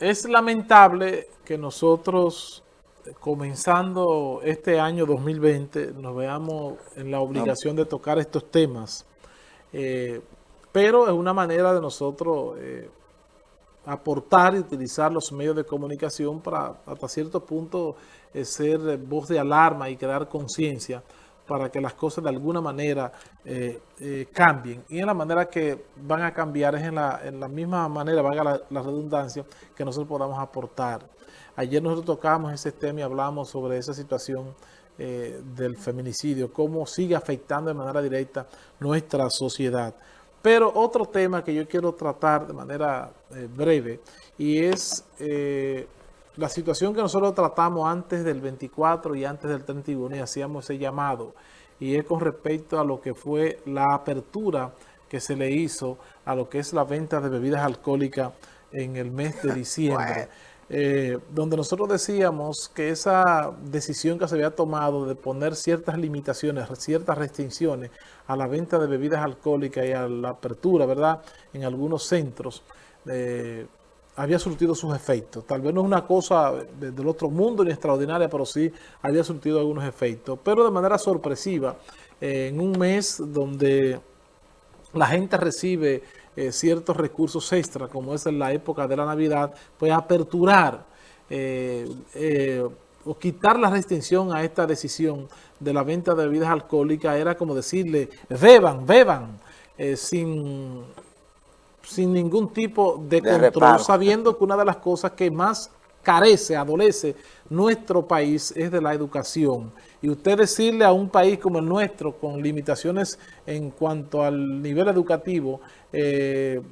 es lamentable que nosotros, comenzando este año 2020, nos veamos en la obligación de tocar estos temas. Eh, pero es una manera de nosotros eh, aportar y utilizar los medios de comunicación para hasta cierto punto eh, ser voz de alarma y crear conciencia para que las cosas de alguna manera eh, eh, cambien. Y en la manera que van a cambiar es en la, en misma manera, valga la, la, redundancia, que nosotros podamos aportar. Ayer nosotros tocamos ese tema y hablamos sobre esa situación eh, del feminicidio, cómo sigue afectando de manera directa nuestra sociedad. Pero otro tema que yo quiero tratar de manera breve y es la situación que nosotros tratamos antes del 24 y antes del 31 y hacíamos ese llamado y es con respecto a lo que fue la apertura que se le hizo a lo que es la venta de bebidas alcohólicas en el mes de diciembre. Eh, donde nosotros decíamos que esa decisión que se había tomado de poner ciertas limitaciones, ciertas restricciones a la venta de bebidas alcohólicas y a la apertura, ¿verdad?, en algunos centros, eh, había surtido sus efectos. Tal vez no es una cosa del otro mundo ni extraordinaria, pero sí había surtido algunos efectos. Pero de manera sorpresiva, eh, en un mes donde la gente recibe eh, ciertos recursos extra, como es en la época de la Navidad, pues aperturar eh, o quitar la restricción a esta decisión de la venta de bebidas alcohólicas era como decirle, beban, beban, sin sin ningún tipo de, de control, reparo. sabiendo que una de las cosas que más carece, adolece nuestro país es de la educación. Y usted decirle a un país como el nuestro, con limitaciones en cuanto al nivel educativo, eh,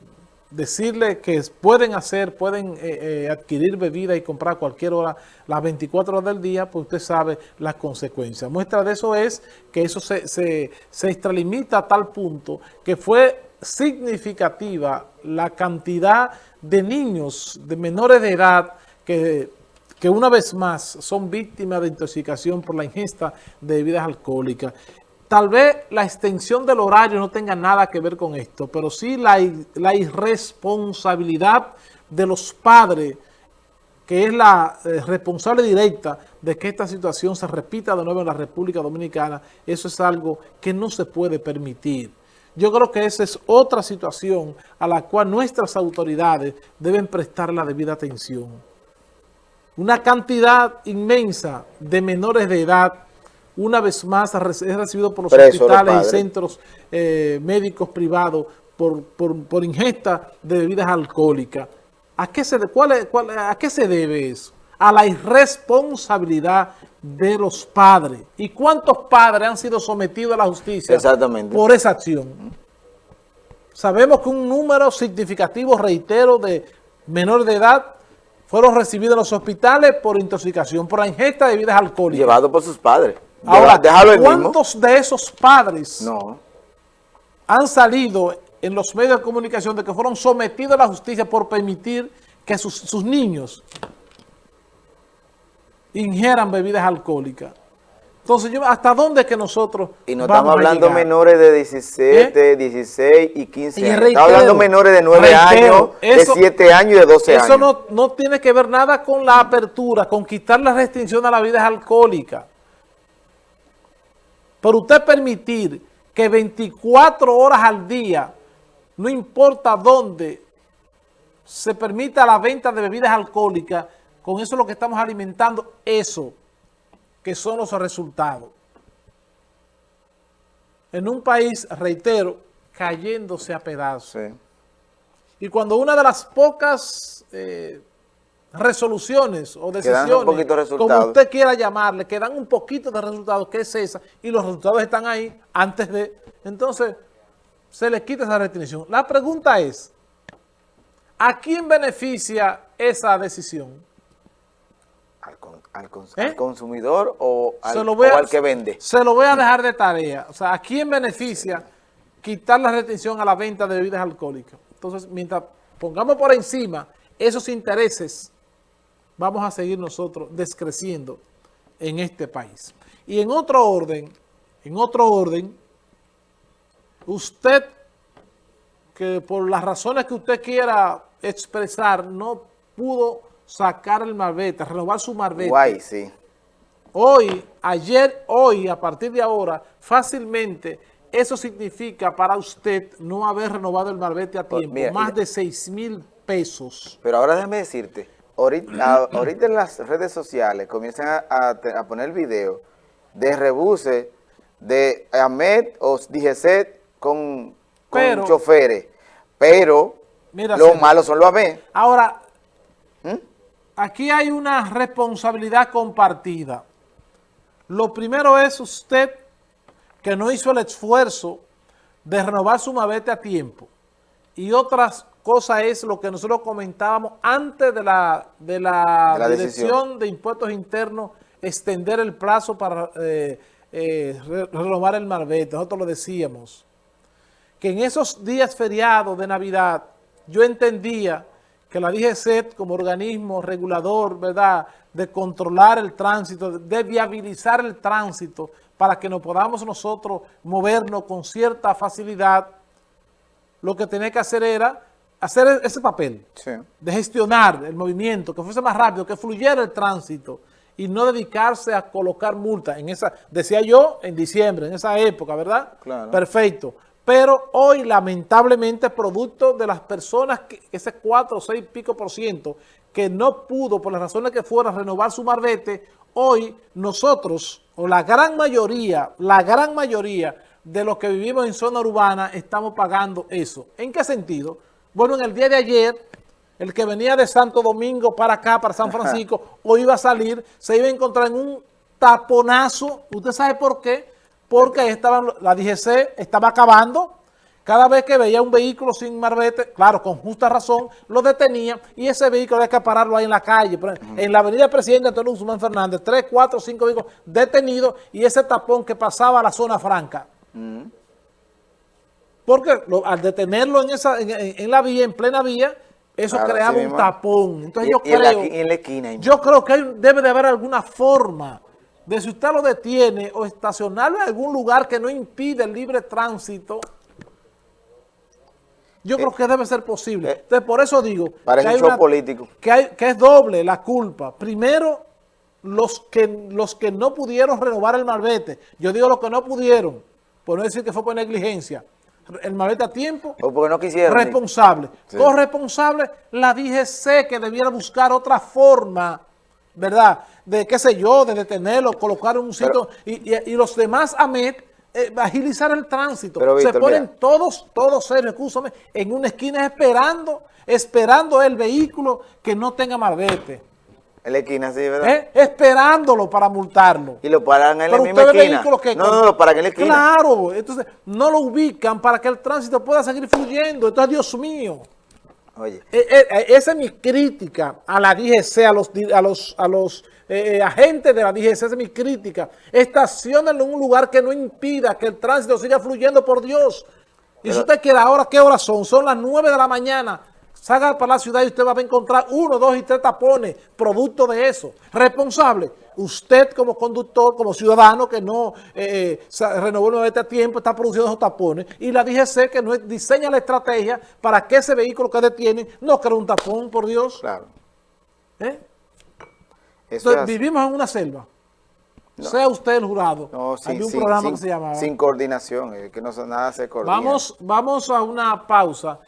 decirle que pueden hacer, pueden eh, eh, adquirir bebida y comprar cualquier hora, las 24 horas del día, pues usted sabe las consecuencias. Muestra de eso es que eso se, se, se extralimita a tal punto que fue significativa la cantidad de niños, de menores de edad, que, que una vez más son víctimas de intoxicación por la ingesta de bebidas alcohólicas. Tal vez la extensión del horario no tenga nada que ver con esto, pero sí la, la irresponsabilidad de los padres, que es la eh, responsable directa de que esta situación se repita de nuevo en la República Dominicana, eso es algo que no se puede permitir. Yo creo que esa es otra situación a la cual nuestras autoridades deben prestar la debida atención. Una cantidad inmensa de menores de edad, una vez más, es recibido por los Preso hospitales y centros eh, médicos privados por, por, por, ingesta de bebidas alcohólicas. ¿A qué, se, cuál cuál, ¿A qué se debe eso? A la irresponsabilidad de los padres. ¿Y cuántos padres han sido sometidos a la justicia por esa acción? Sabemos que un número significativo, reitero, de menores de edad fueron recibidos en los hospitales por intoxicación, por la ingesta de bebidas alcohólicas. Llevado por sus padres. Ahora, ¿cuántos mismo? de esos padres no. han salido en los medios de comunicación de que fueron sometidos a la justicia por permitir que sus, sus niños ingieran bebidas alcohólicas. Entonces, yo, ¿hasta dónde es que nosotros Y no estamos hablando menores de 17, ¿Eh? 16 y 15 años. Reitero, estamos hablando menores de 9 reitero, años, eso, de 7 años y de 12 eso años. Eso no, no tiene que ver nada con la apertura, con quitar la restricción a la vida alcohólica. Por usted permitir que 24 horas al día, no importa dónde, se permita la venta de bebidas alcohólicas, con eso es lo que estamos alimentando, eso, que son los resultados. En un país, reitero, cayéndose a pedazos. Sí. Y cuando una de las pocas eh, resoluciones o decisiones, como usted quiera llamarle, que dan un poquito de resultados, que es esa, y los resultados están ahí antes de... Entonces, se le quita esa restricción. La pregunta es, ¿a quién beneficia esa decisión? Al, ¿Eh? al, consumidor o al, o al, que vende. Se lo voy a dejar de tarea. O sea, ¿a quién beneficia quitar la retención a la venta de bebidas alcohólicas? Entonces, mientras pongamos por encima esos intereses, vamos a seguir nosotros descreciendo en este país. Y en otro orden, en otro orden, usted, que por las razones que usted quiera expresar, no pudo sacar el marbete, renovar su marbete. Guay, sí. Hoy, ayer, hoy, a partir de ahora, fácilmente, eso significa para usted no haber renovado el marbete a pues tiempo, más de 6 mil pesos. Pero ahora déjame decirte, ahorita, en las redes sociales comienzan a, poner video de rebuse de Ahmed o DGC con, con choferes, pero lo malo son los AMED. Ahora, ¿Mm? Aquí hay una responsabilidad compartida. Lo primero es usted que no hizo el esfuerzo de renovar su mabete a tiempo. Y otras cosas es lo que nosotros comentábamos antes de la, de la, Dirección de Impuestos Internos, extender el plazo para eh, eh, renovar el marbete. Nosotros lo decíamos. Que en esos días feriados de Navidad, yo entendía que la DGC como organismo regulador, ¿verdad?, de controlar el tránsito, de viabilizar el tránsito para que nos podamos nosotros movernos con cierta facilidad, lo que tenía que hacer era hacer ese papel de gestionar el movimiento, que fuese más rápido, que fluyera el tránsito y no dedicarse a colocar multas. En esa, decía yo, en diciembre, en esa época, ¿verdad? Claro. Perfecto. Pero hoy, lamentablemente, producto de las personas, que, ese 4 o 6 pico por ciento, que no pudo, por las razones que fuera, renovar su marbete, hoy nosotros, o la gran mayoría, la gran mayoría de los que vivimos en zona urbana, estamos pagando eso. ¿En qué sentido? Bueno, en el día de ayer, el que venía de Santo Domingo para acá, para San Francisco, o iba a salir, se iba a encontrar en un taponazo. ¿Usted sabe por qué? Porque estaban, la DGC estaba acabando cada vez que veía un vehículo sin marbete, claro, con justa razón, lo detenía y ese vehículo había que pararlo ahí en la calle. En la avenida Presidente Antonio Guzmán Fernández, tres, cuatro, cinco vehículos detenidos y ese tapón que pasaba a la zona franca. Porque al detenerlo en, esa, en, la vía, en plena vía, eso creaba un tapón. Entonces yo creo, en la esquina. Yo creo que debe de haber alguna forma de si usted lo detiene o estacionarlo en algún lugar que no impide el libre tránsito, yo creo que debe ser posible. Eh, Entonces, por eso digo que, político. Que, hay, que es doble la culpa. Primero, los que, los que no pudieron renovar el malvete. Yo digo los que no pudieron, por no decir que fue por negligencia. El malvete a tiempo. O porque no quisieron. Responsable. Corresponsable, la DGC que debiera buscar otra forma, ¿verdad? De qué sé yo, de detenerlo, colocar un sitio. y, y, los demás AMET eh, agilizar el tránsito. se ponen todos, todos serios, en una esquina esperando, esperando el vehículo que no tenga marbete. En la esquina, sí, ¿verdad? ¿Eh? Esperándolo para multarlo. Y lo paran en la misma esquina. Que no, no, lo paran en la esquina. Claro, entonces no lo ubican para que el tránsito pueda seguir fluyendo. Entonces, Dios mío. Oye. Eh, esa es mi crítica a la DGC, a los, a los, a los eh, eh, agentes de la DGC, esa es mi crítica, estacionen en un lugar que no impida que el tránsito siga fluyendo por Dios. Y si usted quiere ahora, ¿qué horas son? Son las 9 de la mañana. Salga para la ciudad y usted va a encontrar uno, dos y tres tapones, producto de eso. Responsable, usted como conductor, como ciudadano que no eh, renovó el a tiempo, está produciendo esos tapones. Y la DGC que no diseña la estrategia para que ese vehículo que detiene no cree un tapón, por Dios. Claro. ¿Eh? Entonces, vivimos en una selva. Sea usted el jurado. No, sin, un programa que se llamaba. Sin coordinación, que no nada se coordina. Vamos, vamos a una pausa